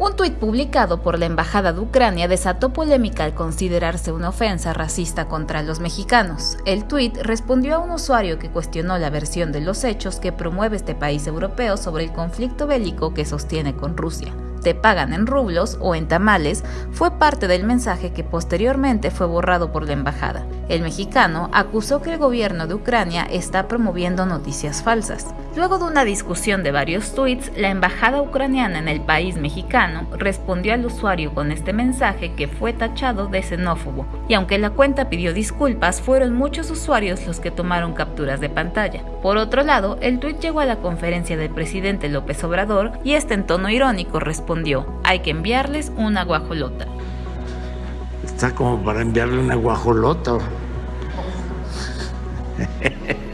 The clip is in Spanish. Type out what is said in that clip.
Un tuit publicado por la Embajada de Ucrania desató polémica al considerarse una ofensa racista contra los mexicanos. El tuit respondió a un usuario que cuestionó la versión de los hechos que promueve este país europeo sobre el conflicto bélico que sostiene con Rusia te pagan en rublos o en tamales fue parte del mensaje que posteriormente fue borrado por la embajada. El mexicano acusó que el gobierno de Ucrania está promoviendo noticias falsas. Luego de una discusión de varios tweets, la embajada ucraniana en el país mexicano respondió al usuario con este mensaje que fue tachado de xenófobo, y aunque la cuenta pidió disculpas, fueron muchos usuarios los que tomaron capturas de pantalla. Por otro lado, el tuit llegó a la conferencia del presidente López Obrador y este en tono irónico respondió, hay que enviarles una guajolota. Está como para enviarle una guajolota.